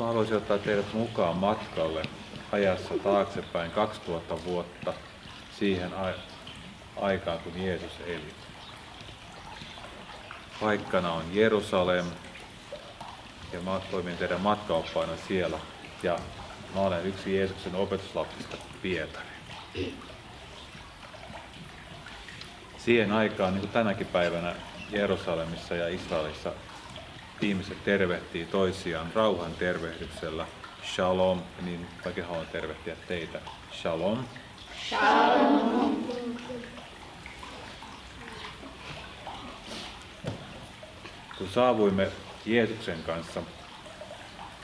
mä haluaisin ottaa teidät mukaan matkalle ajassa taaksepäin 2000 vuotta siihen aikaan, kun Jeesus eli. Paikkana on Jerusalem ja mä toimin teidän matkaoppaina siellä ja mä olen yksi Jeesuksen opetuslapsista Pietari. Siihen aikaan, niin kuin tänäkin päivänä Jerusalemissa ja Israelissa ihmiset tervehtii toisiaan rauhan tervehdyksellä. Shalom, niin mäkin haluan tervehtiä teitä. Shalom. Shalom. Kun saavuimme Jeesuksen kanssa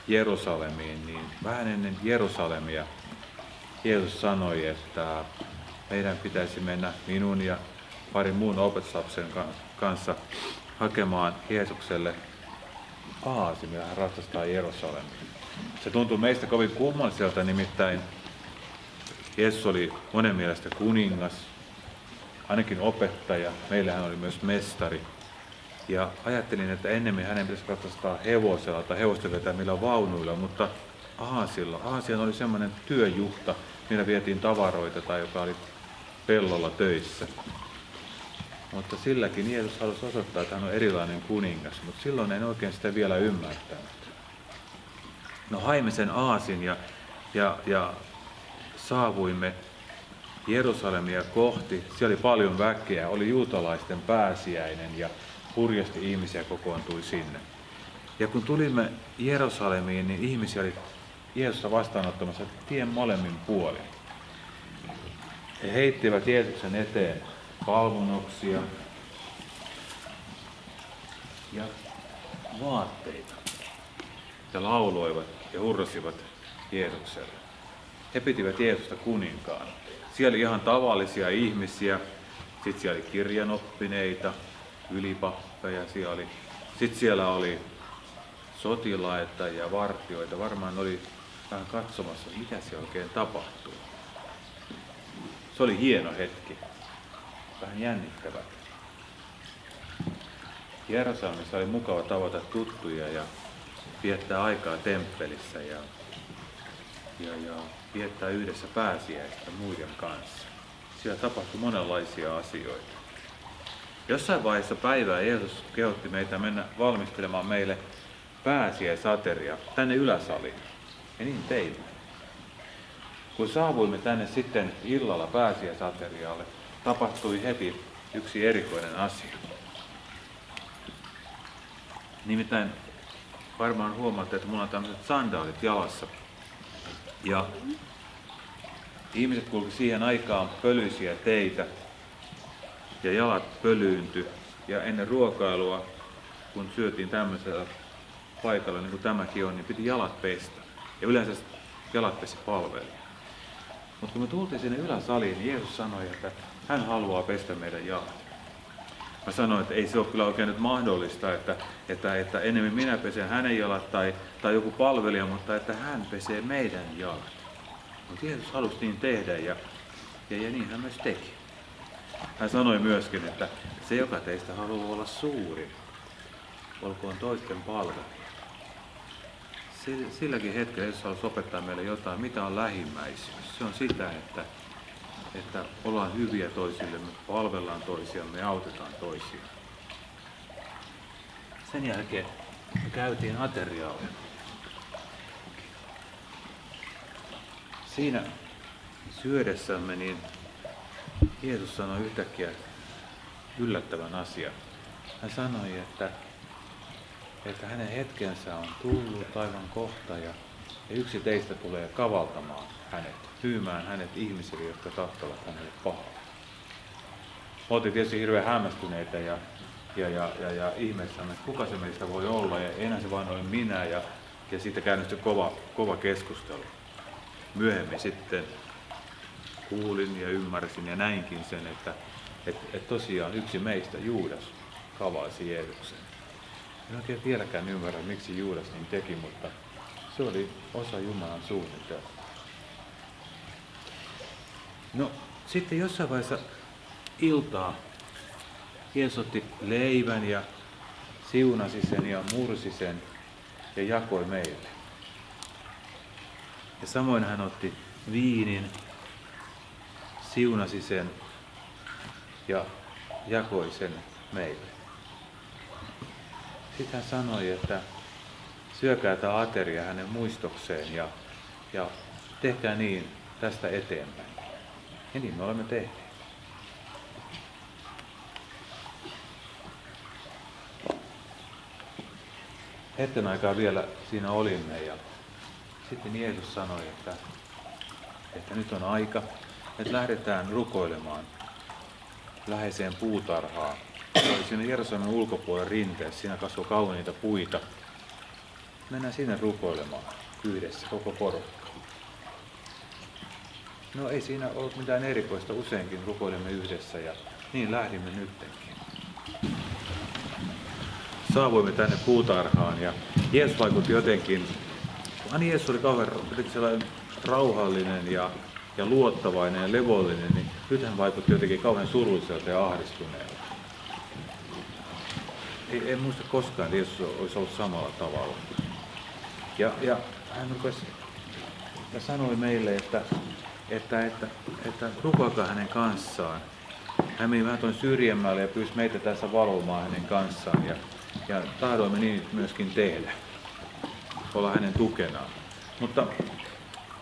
Jerusalemiin, niin vähän ennen Jerusalemia Jeesus sanoi, että meidän pitäisi mennä minun ja parin muun opetuslapsen kanssa hakemaan Jeesukselle aasimia hän ratsastaa Jerusalemiin. Se tuntuu meistä kovin kummalliselta, nimittäin Jeesus oli monen mielestä kuningas, ainakin opettaja, meillähän oli myös mestari. Ja ajattelin, että ennemmin hänen pitäisi ratsastaa hevosella tai hevosten vetämillä vaunuilla, mutta Aasilla. Aasian oli semmoinen työjuhta, millä vietiin tavaroita tai joka oli pellolla töissä. Mutta silläkin Jeesus halusi osoittaa, että hän on erilainen kuningas, mutta silloin en oikein sitä vielä ymmärtänyt. No haimme sen aasin ja, ja, ja saavuimme Jerusalemia kohti. Siellä oli paljon väkeä, oli juutalaisten pääsiäinen ja hurjasti ihmisiä kokoontui sinne. Ja kun tulimme Jerusalemiin, niin ihmisiä oli Jeesusta vastaanottamassa tien molemmin puolin. He heittivät Jeesuksen eteen palvunoksia ja vaatteita ja lauloivat ja hurrasivat Jeesukselle. He pitivät Jeesusta kuninkaan. Siellä oli ihan tavallisia ihmisiä, sitten siellä oli kirjanoppineita, ylipappeja siellä oli. Sitten siellä oli sotilaita ja vartioita. Varmaan oli vähän katsomassa, mitä siellä oikein tapahtuu. Se oli hieno hetki vähän jännittävä. Jerusalemissa oli mukava tavata tuttuja ja viettää aikaa temppelissä ja, ja, ja viettää yhdessä pääsiäistä muiden kanssa. Siellä tapahtui monenlaisia asioita. Jossain vaiheessa päivää Jeesus kehotti meitä mennä valmistelemaan meille pääsiäisateria tänne yläsaliin. Ja niin teimme. Kun saavuimme tänne sitten illalla pääsiäisaterialle, tapahtui heti yksi erikoinen asia. Nimittäin varmaan huomaatte, että mulla on tämmöiset sandaalit jalassa. Ja ihmiset kulki siihen aikaan pölyisiä teitä ja jalat pölyynty. Ja ennen ruokailua, kun syötiin tämmöisellä paikalla, niin kuin tämäkin on, niin piti jalat pestä. Ja yleensä jalat pesi palveli. Mutta kun me tultiin sinne yläsaliin, niin Jeesus sanoi, että hän haluaa pestä meidän jalat. Mä sanoin, että ei se ole kyllä oikein nyt mahdollista, että, että, että enemmän minä pesen hänen jalat tai, tai joku palvelija, mutta että hän pesee meidän jalat. Mutta Jeesus halusi niin tehdä ja, ja, ja niin hän myös teki. Hän sanoi myöskin, että se joka teistä haluaa olla suuri, olkoon toisten palvelija. Silläkin hetkellä Jeesus halusi opettaa meille jotain, mitä on lähimmäisyys. Se on sitä, että että ollaan hyviä toisillemme, palvellaan toisiamme ja autetaan toisia. Sen jälkeen me käytiin aterialle. Siinä syödessämme niin Jeesus sanoi yhtäkkiä yllättävän asian. Hän sanoi, että, että hänen hetkensä on tullut aivan kohta ja, ja yksi teistä tulee kavaltamaan hänet myymään hänet ihmisille, jotka tahtovat hänelle pahaa. Oltiin tietysti hirveän hämmästyneitä ja, ja, ja, ja, ja ihmeessämme, että kuka se meistä voi olla ja enää se vain ole minä ja, ja siitä käynnistyi kova, kova keskustelu. Myöhemmin sitten kuulin ja ymmärsin ja näinkin sen, että et, et tosiaan yksi meistä, Juudas, kavaisi Jeesuksen. En oikein vieläkään ymmärrä, miksi Juudas niin teki, mutta se oli osa Jumalan suunnitelmaa. No sitten jossain vaiheessa iltaa Jeesus otti leivän ja siunasi sen ja mursi sen ja jakoi meille. Ja samoin hän otti viinin, siunasi sen ja jakoi sen meille. Sitten hän sanoi, että syökää tämä ateria hänen muistokseen ja, ja tehkää niin tästä eteenpäin. Ja niin me olemme tehneet. Hetken aikaa vielä siinä olimme ja sitten Jeesus sanoi, että, että nyt on aika, että lähdetään rukoilemaan läheiseen puutarhaan. Se oli siinä Jerusalemin ulkopuolella rinteessä, siinä kasvoi kauniita puita. Mennään sinne rukoilemaan yhdessä, koko porukka. No ei siinä ollut mitään erikoista, useinkin rukoilemme yhdessä ja niin lähdimme nyttenkin. Saavuimme tänne puutarhaan ja Jeesus vaikutti jotenkin, Ani Jeesus oli kauhean sellainen rauhallinen ja, ja luottavainen ja levollinen, niin nyt hän vaikutti jotenkin kauhean surulliselta ja ahdistuneelta. Ei, en muista koskaan, että Jeesus olisi ollut samalla tavalla. Ja, ja hän rupesi ja sanoi meille, että, että, että, että rukoilkaa hänen kanssaan. Hän meni vähän syrjemmälle ja pyysi meitä tässä valvomaan hänen kanssaan. Ja, ja tahdoimme niin myöskin tehdä. Olla hänen tukenaan. Mutta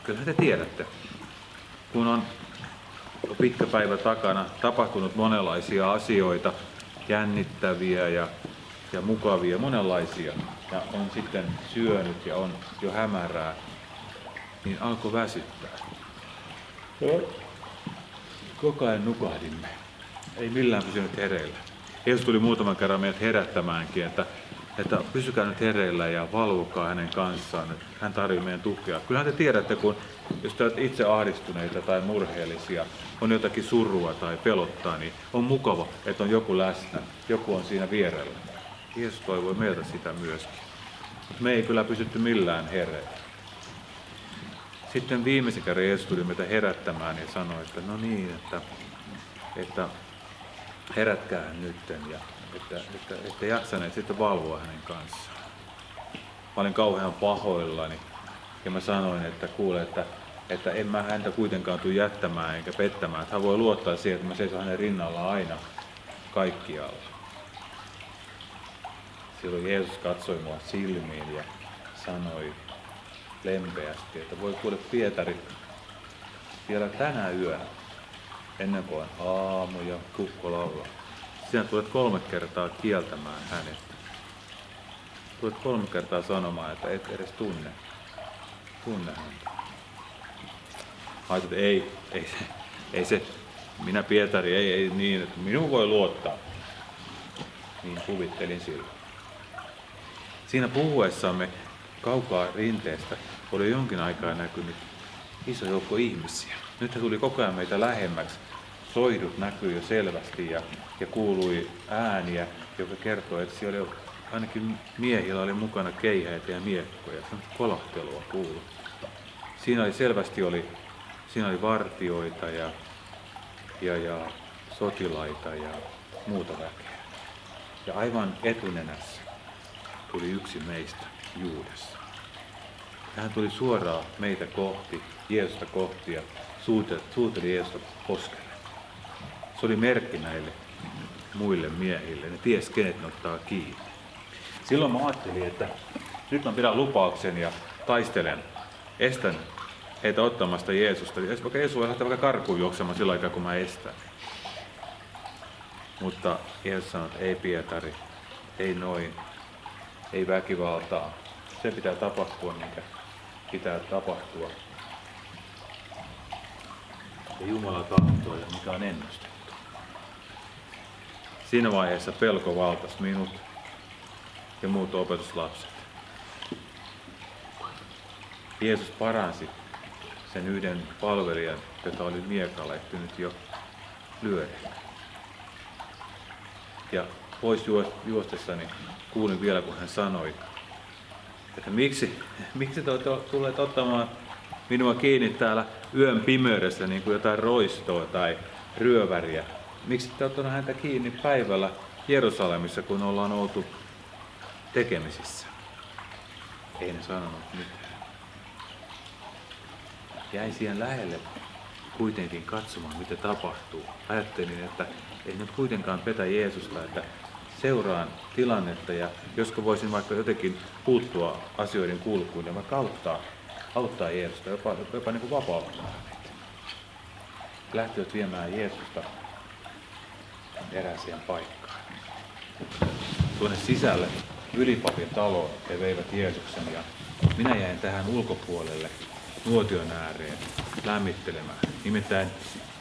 kyllä te tiedätte, kun on pitkä päivä takana tapahtunut monenlaisia asioita, jännittäviä ja, ja mukavia, monenlaisia, ja on sitten syönyt ja on jo hämärää, niin alkoi väsyttää. Koko ajan nukahdimme. Ei millään pysynyt hereillä. Jeesus tuli muutaman kerran meidät herättämäänkin, että, että pysykää nyt hereillä ja valvokaa hänen kanssaan, että hän tarvitsee meidän tukea. Kyllähän te tiedätte, kun jos te olette itse ahdistuneita tai murheellisia, on jotakin surua tai pelottaa, niin on mukava, että on joku läsnä, joku on siinä vierellä. Jeesus toivoi meiltä sitä myöskin. Mutta me ei kyllä pysytty millään hereillä. Sitten viimeisen kerran Jeesus tuli meitä herättämään ja sanoi, että no niin, että, että herätkää nytten ja että, että, että jaksaneet sitten valvoa hänen kanssaan. Mä olin kauhean pahoillani ja mä sanoin, että kuule, että, että en mä häntä kuitenkaan tule jättämään eikä pettämään. Että hän voi luottaa siihen, että mä seison hänen rinnalla aina kaikkialla. Silloin Jeesus katsoi mua silmiin ja sanoi lempeästi, että voi kuule Pietari, vielä tänä yönä ennen kuin aamu ja kukko laulaa. Sinä tulet kolme kertaa kieltämään hänestä. Tulet kolme kertaa sanomaan, että et edes tunne, tunne häntä. Ajattelin, että ei, ei se, ei se, minä Pietari, ei, ei niin, että minun voi luottaa. Niin kuvittelin silloin. Siinä puhuessamme kaukaa rinteestä oli jonkin aikaa näkynyt iso joukko ihmisiä. Nyt he tuli koko ajan meitä lähemmäksi. Soidut näkyi jo selvästi ja, ja kuului ääniä, joka kertoi, että siellä oli, ainakin miehillä oli mukana keihäitä ja miekkoja. Kolahtelua kuului. Siinä oli selvästi oli, siinä oli vartioita ja, ja, ja sotilaita ja muuta väkeä. Ja aivan etunenässä tuli yksi meistä, Juudas. Hän tuli suoraan meitä kohti, Jeesusta kohti ja suuteli Jeesusta poskelle. Se oli merkki näille muille miehille. Ne ties kenet ne ottaa kiinni. Silloin mä ajattelin, että nyt mä pidän lupauksen ja taistelen. Estän heitä ottamasta Jeesusta. Vaikka Jeesus voi lähteä vaikka karkuun juoksemaan sillä aikaa, kun mä estän. Mutta Jeesus sanoi, että ei Pietari, ei noin, ei väkivaltaa. Se pitää tapahtua, mikä pitää tapahtua. Ja Jumala tahtoo ja mikä on ennustettu. Siinä vaiheessa pelko valtasi minut ja muut opetuslapset. Jeesus paransi sen yhden palvelijan, joka oli miekalla jo lyödä. Ja pois juostessani kuulin vielä, kun hän sanoi, että miksi, miksi te olette tulleet ottamaan minua kiinni täällä yön pimeydessä niin kuin jotain roistoa tai ryöväriä. Miksi te olette häntä kiinni päivällä Jerusalemissa, kun ollaan oltu tekemisissä? Ei ne sanonut mitään. jäin siihen lähelle kuitenkin katsomaan, mitä tapahtuu. Ajattelin, että ei nyt kuitenkaan petä Jeesusta, että seuraan tilannetta ja josko voisin vaikka jotenkin puuttua asioiden kulkuun ja vaikka auttaa, auttaa Jeesusta, jopa, jopa niin kuin vapauttaa Lähtivät viemään Jeesusta erääseen paikkaan. Tuonne sisälle ylipapin taloon he veivät Jeesuksen ja minä jäin tähän ulkopuolelle nuotion ääreen lämmittelemään. Nimittäin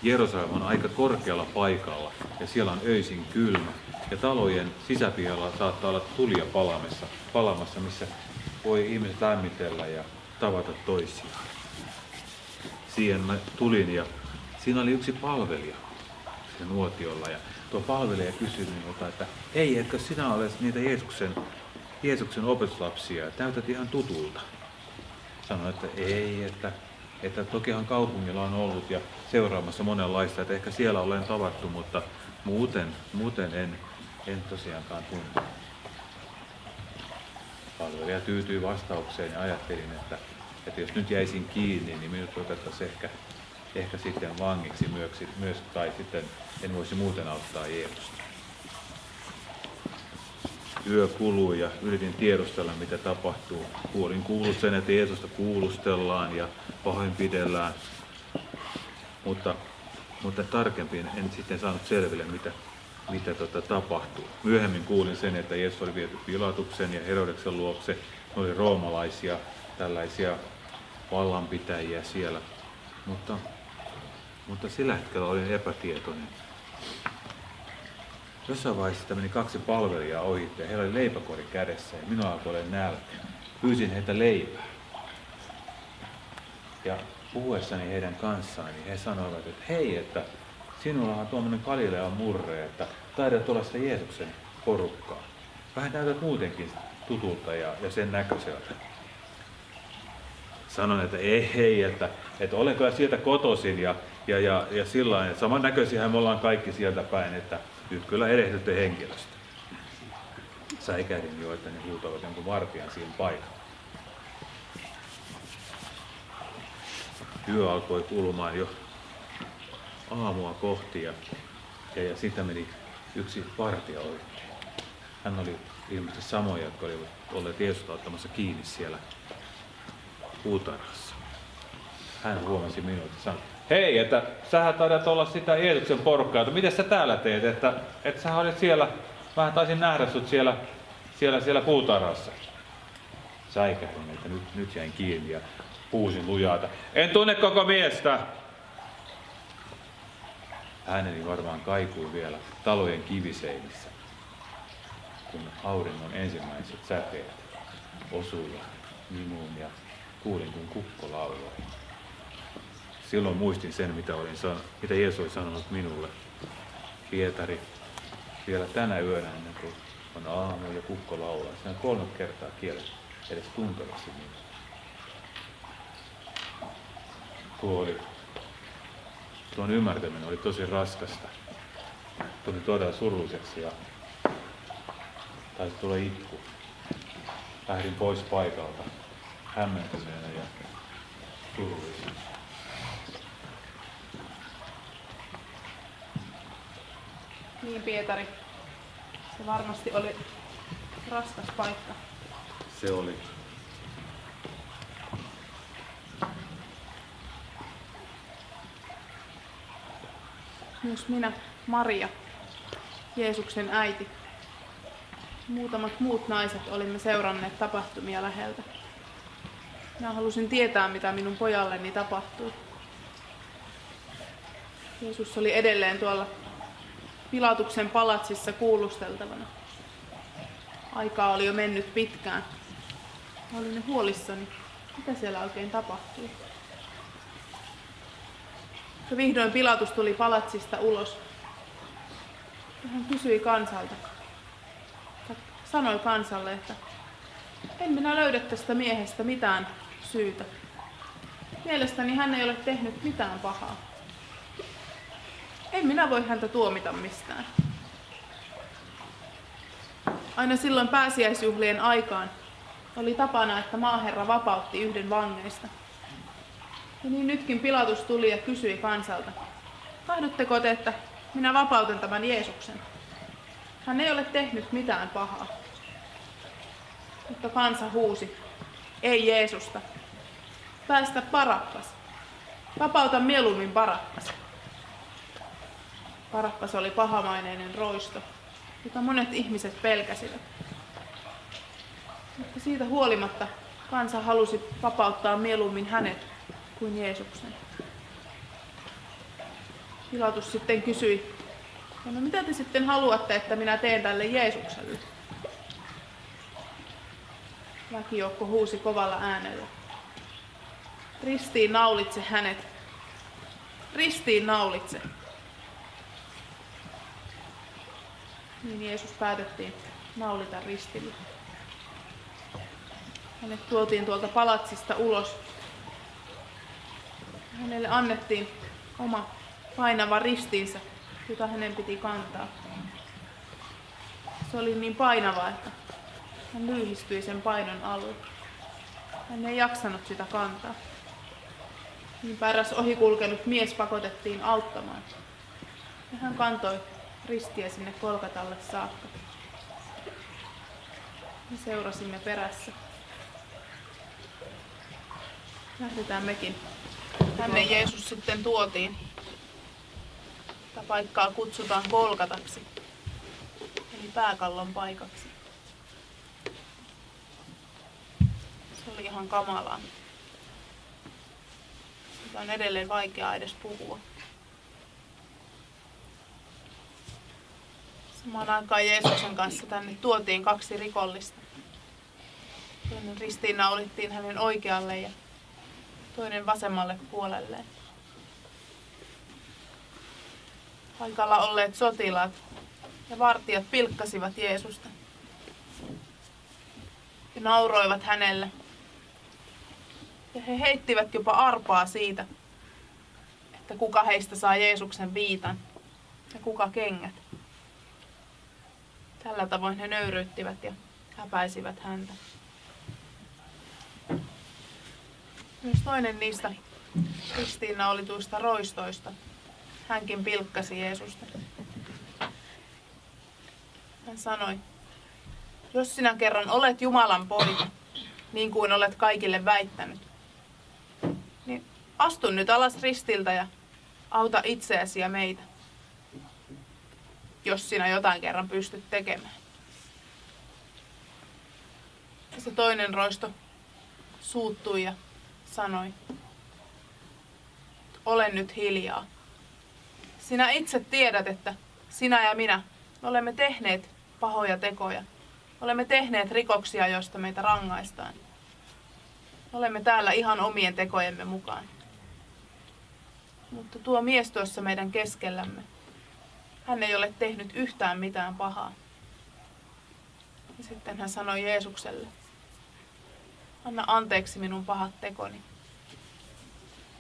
Jerusalem on aika korkealla paikalla ja siellä on öisin kylmä. Ja talojen sisäpihalla saattaa olla tulia palamassa, palamassa, missä voi ihmiset lämmitellä ja tavata toisiaan. Siihen mä tulin ja siinä oli yksi palvelija se nuotiolla ja tuo palvelija kysyi minulta, että ei, etkö sinä ole niitä Jeesuksen, Jeesuksen opetuslapsia, näytät ihan tutulta. Sanoin, että ei, että, että tokihan kaupungilla on ollut ja seuraamassa monenlaista, että ehkä siellä olen tavattu, mutta muuten, muuten en, en tosiaankaan tunne. Palvelija tyytyi vastaukseen ja ajattelin, että, että jos nyt jäisin kiinni, niin minut otettaisiin ehkä, ehkä sitten vangiksi myös, myös, tai sitten en voisi muuten auttaa Jeesusta. Yö kului ja yritin tiedustella, mitä tapahtuu. Kuulin kuullut sen, että Jeesusta kuulustellaan ja pahoinpidellään, mutta, mutta tarkemmin en sitten saanut selville, mitä, mitä tota tapahtuu. Myöhemmin kuulin sen, että Jeesus oli viety Pilatuksen ja Herodeksen luokse. Ne oli roomalaisia, tällaisia vallanpitäjiä siellä. Mutta, mutta sillä hetkellä olin epätietoinen. Jossain vaiheessa meni kaksi palvelijaa ohi ja heillä oli leipäkori kädessä ja minua alkoi olla nälkä. Pyysin heitä leipää. Ja puhuessani heidän kanssaan, niin he sanoivat, että hei, että sinulla on tuommoinen Galilean murre, että taidat olla sitä Jeesuksen porukkaa. Vähän näytät muutenkin tutulta ja, ja sen näköiseltä. Sanon, että ei, hei, että, että olen kyllä sieltä kotoisin ja, ja, ja, ja sillä lailla, samannäköisiä me ollaan kaikki sieltä päin, että nyt kyllä erehdytte henkilöstä. Säikähdin jo, että ne huutavat jonkun vartijan siihen paikalle. Yö alkoi kulumaan jo aamua kohti ja, ja, ja sitten meni yksi vartija ohi. Hän oli ilmeisesti samoja, jotka olivat olleet Jeesusta ottamassa kiinni siellä puutarhassa. Hän huomasi minut ja sanoi, hei, että sähän taidat olla sitä Jeesuksen porukkaa, että miten sä täällä teet, että, että sä olit siellä, mä taisin nähdä sut siellä, siellä, siellä puutarhassa. Säikähdin, että nyt, nyt jäin kiinni ja huusin lujata. En tunne koko miestä. Ääneni varmaan kaikui vielä talojen kiviseinissä, kun auringon ensimmäiset säteet osuivat minuun ja kuulin, kun kukko lauloi silloin muistin sen, mitä, olin san- mitä Jeesus oli sanonut minulle. Pietari, vielä tänä yönä ennen kuin on aamu ja kukko laulaa. Se on kolme kertaa kielet edes tuntevasti minua. Tuo oli, tuon ymmärtäminen oli tosi raskasta. Tuli todella surulliseksi ja taisi tulla itku. Lähdin pois paikalta hämmentyneenä ja surullisena. Niin Pietari, se varmasti oli raskas paikka. Se oli. Myös minä, Maria, Jeesuksen äiti. Muutamat muut naiset olimme seuranneet tapahtumia läheltä. Minä halusin tietää, mitä minun pojalleni tapahtui. Jeesus oli edelleen tuolla Pilatuksen palatsissa kuulusteltavana. Aikaa oli jo mennyt pitkään. Mä olin huolissani, mitä siellä oikein tapahtui. Ja vihdoin Pilatus tuli palatsista ulos. Hän kysyi kansalta, sanoi kansalle, että en minä löydä tästä miehestä mitään syytä. Mielestäni hän ei ole tehnyt mitään pahaa. En minä voi häntä tuomita mistään. Aina silloin pääsiäisjuhlien aikaan oli tapana, että maaherra vapautti yhden vangeista. Ja niin nytkin Pilatus tuli ja kysyi kansalta, tahdotteko te, että minä vapautan tämän Jeesuksen? Hän ei ole tehnyt mitään pahaa. Mutta kansa huusi, ei Jeesusta. Päästä Parappas. Vapauta mieluummin Parappas. Parappas oli pahamaineinen roisto, jota monet ihmiset pelkäsivät. Mutta siitä huolimatta kansa halusi vapauttaa mieluummin hänet kuin Jeesuksen. Pilatus sitten kysyi, no mitä te sitten haluatte, että minä teen tälle Jeesukselle? Väkijoukko huusi kovalla äänellä. Ristiin naulitse hänet. Ristiin naulitse. Niin Jeesus päätettiin naulita ristille. Hänet tuotiin tuolta palatsista ulos. Hänelle annettiin oma painava ristiinsä, jota hänen piti kantaa. Se oli niin painava, että hän lyhistyi sen painon alle. Hän ei jaksanut sitä kantaa. Niin eräs ohikulkenut mies pakotettiin auttamaan. Ja hän kantoi ristiä sinne Kolkatalle saakka. Me seurasimme perässä. Lähdetään mekin. Tänne Jeesus sitten tuotiin. Tätä paikkaa kutsutaan Kolkataksi, eli pääkallon paikaksi. Se oli ihan kamalaa. Sitä on edelleen vaikeaa edes puhua. Samaan aikaan Jeesuksen kanssa tänne tuotiin kaksi rikollista. Ristiinnaulittiin hänen oikealle ja toinen vasemmalle puolelleen. Paikalla olleet sotilaat ja vartijat pilkkasivat Jeesusta ja nauroivat hänelle. Ja he heittivät jopa arpaa siitä, että kuka heistä saa Jeesuksen viitan ja kuka kengät. Tällä tavoin he nöyryyttivät ja häpäisivät häntä. Myös toinen niistä ristiinnaulituista roistoista. Hänkin pilkkasi Jeesusta. Hän sanoi, jos sinä kerran olet Jumalan poika, niin kuin olet kaikille väittänyt, niin astu nyt alas ristiltä ja auta itseäsi ja meitä, jos sinä jotain kerran pystyt tekemään. Ja se toinen roisto suuttui ja sanoi, olen nyt hiljaa. Sinä itse tiedät, että sinä ja minä olemme tehneet pahoja tekoja. Olemme tehneet rikoksia, joista meitä rangaistaan. Olemme täällä ihan omien tekojemme mukaan. Mutta tuo mies tuossa meidän keskellämme, hän ei ole tehnyt yhtään mitään pahaa. Ja sitten hän sanoi Jeesukselle, Anna anteeksi minun pahat tekoni.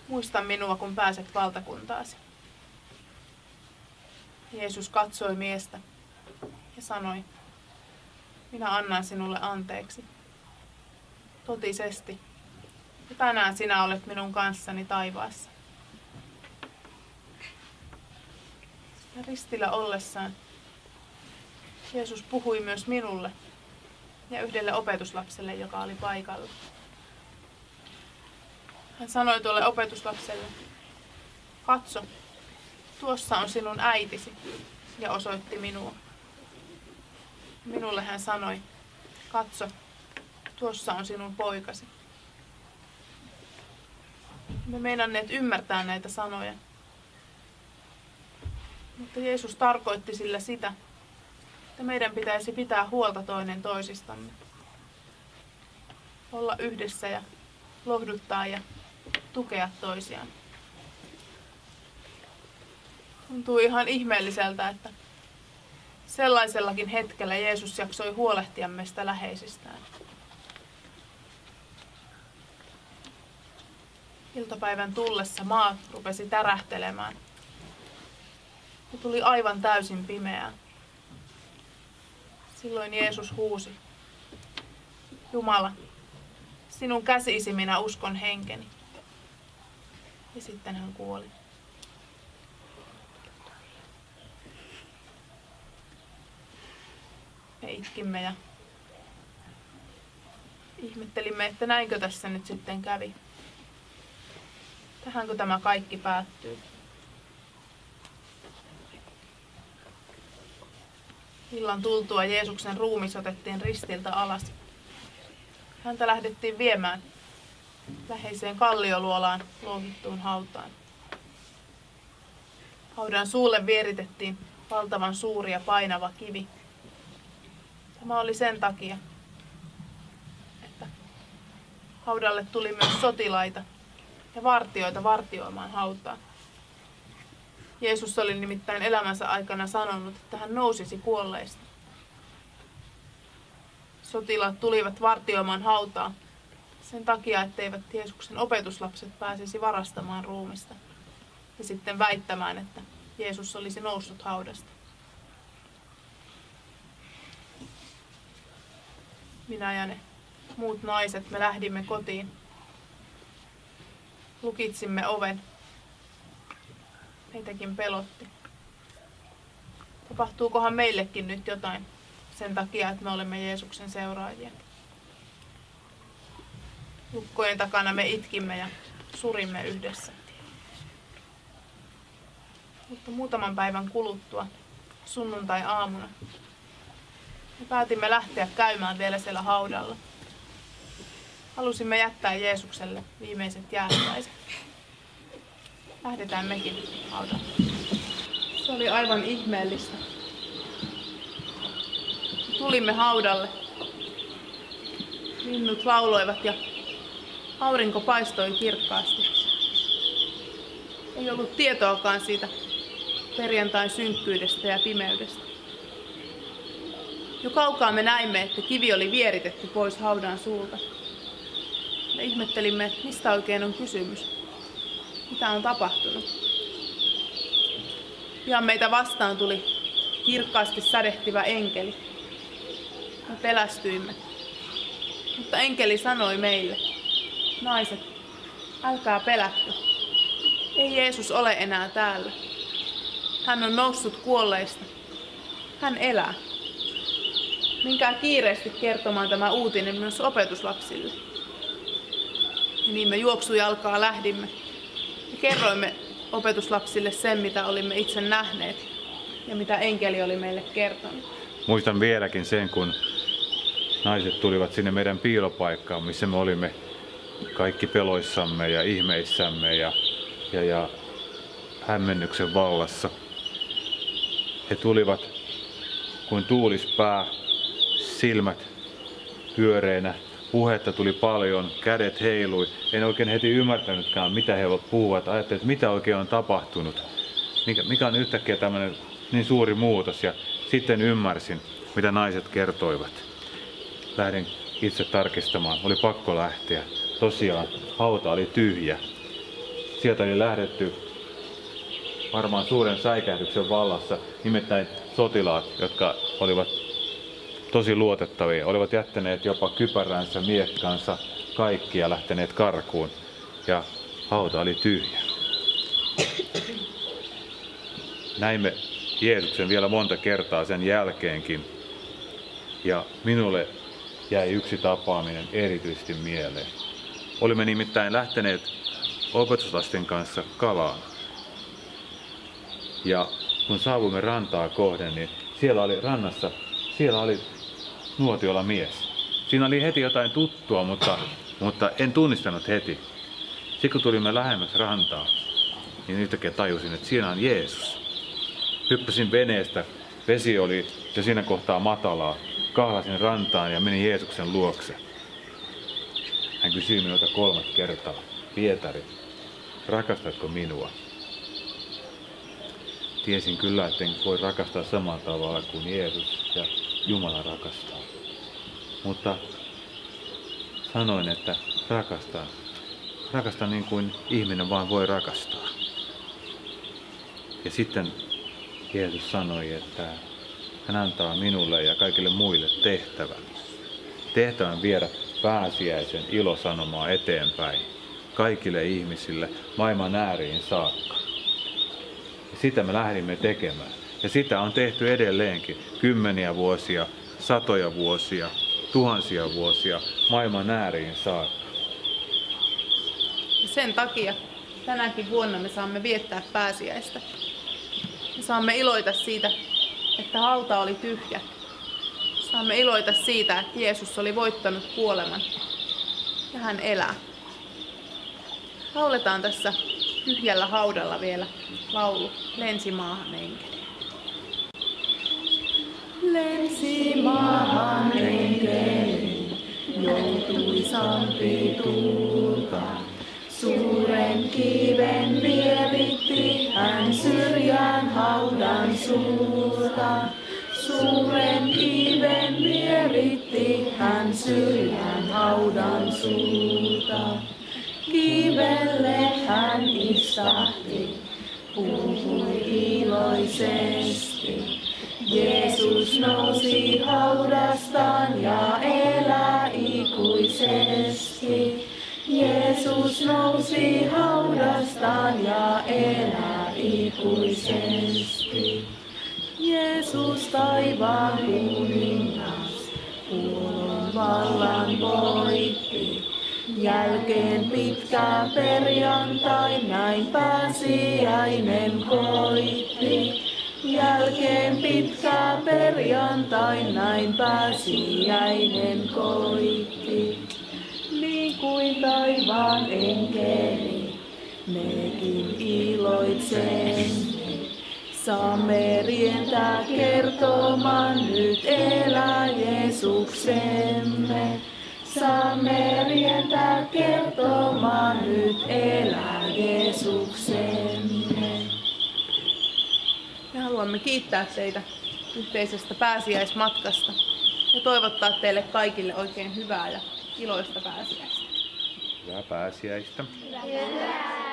Muista minua, kun pääset valtakuntaasi. Jeesus katsoi miestä ja sanoi, minä annan sinulle anteeksi. Totisesti. Ja tänään sinä olet minun kanssani taivaassa. Ja ristillä ollessaan Jeesus puhui myös minulle ja yhdelle opetuslapselle, joka oli paikalla. Hän sanoi tuolle opetuslapselle, katso, tuossa on sinun äitisi, ja osoitti minua. Minulle hän sanoi, katso, tuossa on sinun poikasi. Me meinanneet ymmärtää näitä sanoja. Mutta Jeesus tarkoitti sillä sitä, että meidän pitäisi pitää huolta toinen toisistamme. Olla yhdessä ja lohduttaa ja tukea toisiaan. Tuntuu ihan ihmeelliseltä, että sellaisellakin hetkellä Jeesus jaksoi huolehtia meistä läheisistään. Iltapäivän tullessa maa rupesi tärähtelemään. Ja tuli aivan täysin pimeää. Silloin Jeesus huusi. Jumala, sinun käsisi minä uskon henkeni. Ja sitten hän kuoli. Me itkimme ja ihmettelimme, että näinkö tässä nyt sitten kävi. Tähänkö tämä kaikki päättyy? Illan tultua Jeesuksen ruumis otettiin ristiltä alas. Häntä lähdettiin viemään läheiseen kallioluolaan louhittuun hautaan. Haudan suulle vieritettiin valtavan suuri ja painava kivi. Tämä oli sen takia, että haudalle tuli myös sotilaita ja vartioita vartioimaan hautaa. Jeesus oli nimittäin elämänsä aikana sanonut, että hän nousisi kuolleista. Sotilaat tulivat vartioimaan hautaa sen takia, etteivät Jeesuksen opetuslapset pääsisi varastamaan ruumista ja sitten väittämään, että Jeesus olisi noussut haudasta. Minä ja ne muut naiset, me lähdimme kotiin. Lukitsimme oven. Meitäkin pelotti. Tapahtuukohan meillekin nyt jotain sen takia, että me olemme Jeesuksen seuraajia. Lukkojen takana me itkimme ja surimme yhdessä. Mutta muutaman päivän kuluttua, sunnuntai-aamuna, me päätimme lähteä käymään vielä siellä haudalla. Halusimme jättää Jeesukselle viimeiset jäähyväiset. Lähdetään mekin haudalle. Se oli aivan ihmeellistä. Tulimme haudalle. Linnut lauloivat ja aurinko paistoi kirkkaasti. Ei ollut tietoakaan siitä perjantain synkkyydestä ja pimeydestä. Jo kaukaa me näimme, että kivi oli vieritetty pois haudan suulta. Me ihmettelimme, mistä oikein on kysymys. Mitä on tapahtunut? Pian meitä vastaan tuli kirkkaasti sädehtivä enkeli. Me pelästyimme. Mutta enkeli sanoi meille, naiset, älkää pelätkö. Ei Jeesus ole enää täällä. Hän on noussut kuolleista. Hän elää. Minkää kiireesti kertomaan tämä uutinen myös opetuslapsille. Ja niin me juoksujalkaa lähdimme kerroimme opetuslapsille sen, mitä olimme itse nähneet ja mitä enkeli oli meille kertonut. Muistan vieläkin sen, kun naiset tulivat sinne meidän piilopaikkaan, missä me olimme kaikki peloissamme ja ihmeissämme ja, ja, ja hämmennyksen vallassa. He tulivat kuin tuulispää, silmät pyöreinä, puhetta tuli paljon, kädet heilui. En oikein heti ymmärtänytkään, mitä he puhuvat. Ajattelin, että mitä oikein on tapahtunut. Mikä, mikä on yhtäkkiä tämmöinen niin suuri muutos. Ja sitten ymmärsin, mitä naiset kertoivat. Lähdin itse tarkistamaan. Oli pakko lähteä. Tosiaan, hauta oli tyhjä. Sieltä oli lähdetty varmaan suuren säikähdyksen vallassa, nimittäin sotilaat, jotka olivat tosi luotettavia, olivat jättäneet jopa kypäränsä, miekkansa, kaikki ja lähteneet karkuun. Ja hauta oli tyhjä. Näimme Jeesuksen vielä monta kertaa sen jälkeenkin. Ja minulle jäi yksi tapaaminen erityisesti mieleen. Olimme nimittäin lähteneet opetuslasten kanssa kalaan. Ja kun saavuimme rantaa kohden, niin siellä oli rannassa, siellä oli nuotiolla mies. Siinä oli heti jotain tuttua, mutta, mutta en tunnistanut heti. Sitten kun tulimme lähemmäs rantaa, niin yhtäkkiä tajusin, että siinä on Jeesus. Hyppäsin veneestä, vesi oli jo siinä kohtaa matalaa. Kahlasin rantaan ja menin Jeesuksen luokse. Hän kysyi minulta kolmat kertaa, Pietari, rakastatko minua? Tiesin kyllä, että en voi rakastaa samalla tavalla kuin Jeesus ja Jumala rakastaa. Mutta sanoin, että rakastan. Rakastan niin kuin ihminen vaan voi rakastaa. Ja sitten Jeesus sanoi, että hän antaa minulle ja kaikille muille tehtävän. Tehtävän viedä pääsiäisen ilosanomaa eteenpäin. kaikille ihmisille maailman ääriin saakka. Ja sitä me lähdimme tekemään. Ja sitä on tehty edelleenkin kymmeniä vuosia, satoja vuosia, tuhansia vuosia maailman ääriin saakka. Sen takia tänäkin vuonna me saamme viettää pääsiäistä. Me saamme iloita siitä, että hauta oli tyhjä. Saamme iloita siitä, että Jeesus oli voittanut kuoleman ja hän elää. Lauletaan tässä tyhjällä haudalla vielä laulu Lensimaahan enkeli. Lensimaahan enkeli joutui sampi tulta. Suuren kiven vieritti hän syrjään haudan suulta. Suuren kiven vieritti hän syrjään haudan suulta. Kivelle hän istahti, puhui iloisesti. Jeesus nousi haudastaan ja elää ikuisesti. Jeesus nousi haudastaan ja elää ikuisesti. Jeesus taivaan kuningas, kuolon vallan voitti. Jälkeen pitkä perjantai, näin pääsiäinen koitti. Jälkeen pitkä perjantai, näin pääsiäinen koitti. Niin kuin taivaan enkeli, mekin iloitsemme. Saamme rientää kertomaan nyt elää Jeesuksemme. Saamme rientää kertomaan nyt haluamme kiittää teitä yhteisestä pääsiäismatkasta ja toivottaa teille kaikille oikein hyvää ja iloista pääsiäistä. Hyvää pääsiäistä. Hyvää